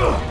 Ugh!